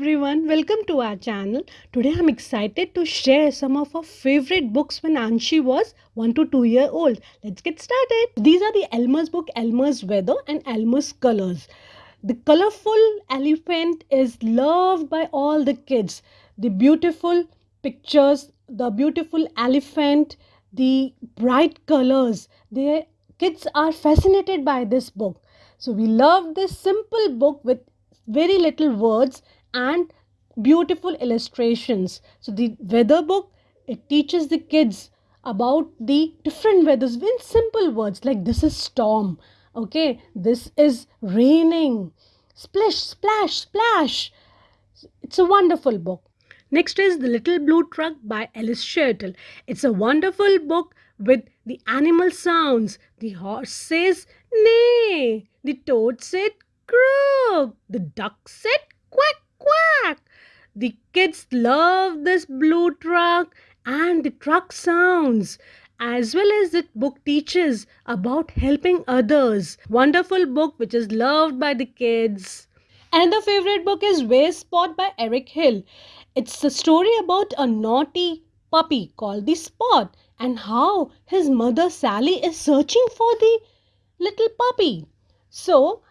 everyone, welcome to our channel. Today I'm excited to share some of our favorite books when Anshi was 1 to 2 year old. Let's get started. These are the Elmer's book, Elmer's Weather and Elmer's Colors. The colorful elephant is loved by all the kids. The beautiful pictures, the beautiful elephant, the bright colors. The kids are fascinated by this book. So we love this simple book with very little words and beautiful illustrations. So the weather book it teaches the kids about the different weathers in simple words like this is storm okay this is raining splish splash splash it's a wonderful book next is the little blue truck by alice Schertle. it's a wonderful book with the animal sounds the horse says neigh the toad said croak. The duck said. The kids love this blue truck and the truck sounds as well as the book teaches about helping others. Wonderful book which is loved by the kids. Another favorite book is Where's Spot by Eric Hill. It's a story about a naughty puppy called the Spot and how his mother Sally is searching for the little puppy. So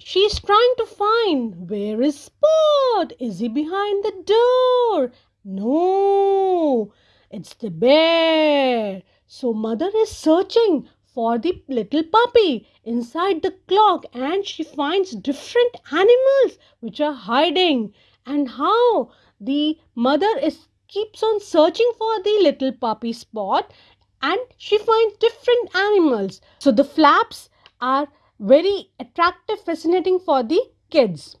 She's trying to find where is Spot? Is he behind the door? No, it's the bear. So mother is searching for the little puppy inside the clock and she finds different animals which are hiding and how the mother is keeps on searching for the little puppy spot and she finds different animals so the flaps are very attractive, fascinating for the kids.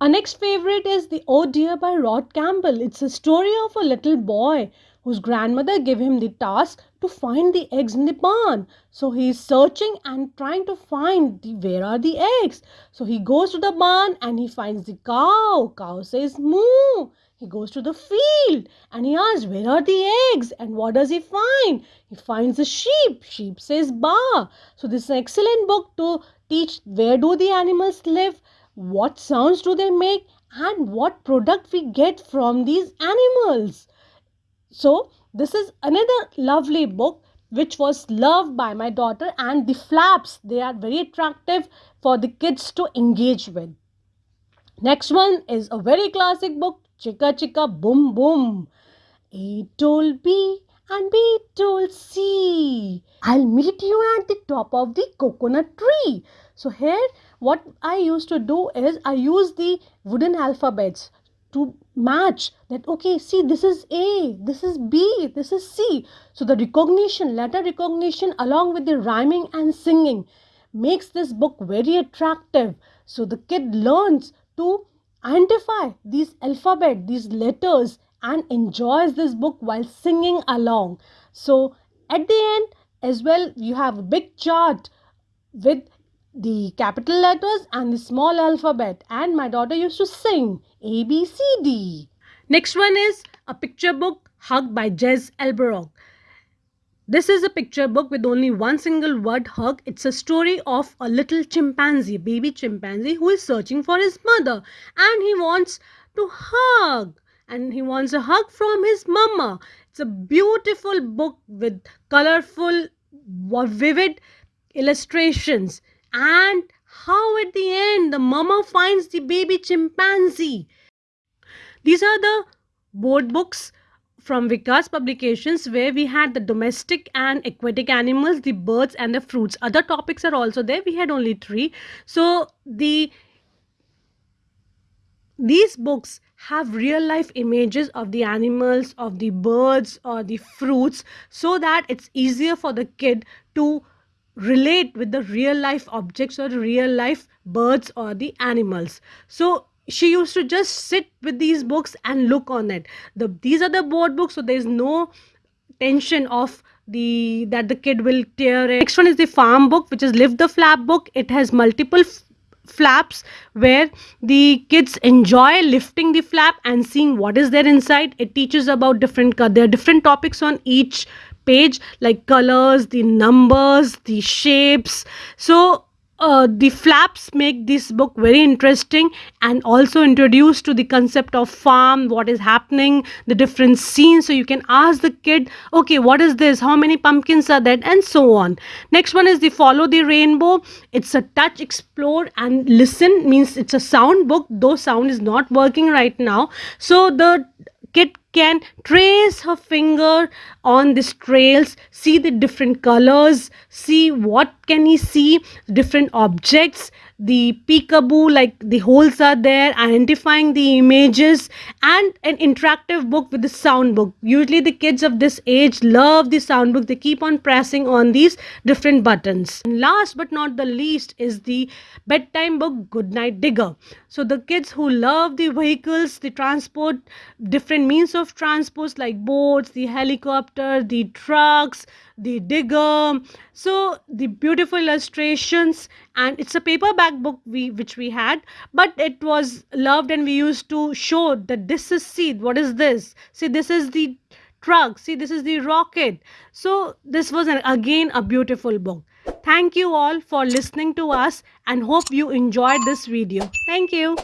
Our next favorite is The Oh Dear by Rod Campbell. It's a story of a little boy whose grandmother gave him the task to find the eggs in the barn. So he is searching and trying to find the where are the eggs. So he goes to the barn and he finds the cow. Cow says moo. He goes to the field and he asks, Where are the eggs? And what does he find? He finds a sheep. Sheep says baa. So, this is an excellent book to teach where do the animals live, what sounds do they make, and what product we get from these animals. So, this is another lovely book which was loved by my daughter and the flaps they are very attractive for the kids to engage with next one is a very classic book Chicka chicka boom boom. A told B and B told C. I'll meet you at the top of the coconut tree. So here what I used to do is I use the wooden alphabets to match that okay see this is A, this is B, this is C. So the recognition, letter recognition along with the rhyming and singing makes this book very attractive. So the kid learns to identify these alphabet, these letters and enjoys this book while singing along. So at the end as well you have a big chart with the capital letters and the small alphabet and my daughter used to sing A B C D. Next one is a picture book Hug by Jez Alborough. This is a picture book with only one single word hug. It's a story of a little chimpanzee, baby chimpanzee who is searching for his mother and he wants to hug and he wants a hug from his mama. It's a beautiful book with colorful, vivid illustrations and how at the end the mama finds the baby chimpanzee. These are the board books from Vikas Publications where we had the domestic and aquatic animals, the birds and the fruits. Other topics are also there. We had only three. So the these books have real life images of the animals, of the birds or the fruits so that it's easier for the kid to relate with the real life objects or real life birds or the animals. So she used to just sit with these books and look on it. The these are the board books so there's no tension of the that the kid will tear it. Next one is the farm book which is lift the flap book. It has multiple flaps where the kids enjoy lifting the flap and seeing what is there inside. It teaches about different there are different topics on each page like colors the numbers the shapes. So uh, the flaps make this book very interesting and also introduce to the concept of farm what is happening the different scenes. So you can ask the kid okay what is this? How many pumpkins are there? And so on. Next one is the follow the rainbow. It's a touch explore and listen means it's a sound book though sound is not working right now. So the kid can trace her finger on these trails see the different colors see what can he see different objects the peekaboo like the holes are there identifying the images and an interactive book with the sound book. Usually the kids of this age love the sound book. They keep on pressing on these different buttons. And last but not the least is the bedtime book goodnight digger. So the kids who love the vehicles the transport different means of transport like boats the helicopter the trucks the digger. So the beautiful illustrations and it's a paperback book we which we had but it was loved and we used to show that this is see what is this? See this is the truck. See this is the rocket. So this was an, again a beautiful book. Thank you all for listening to us and hope you enjoyed this video. Thank you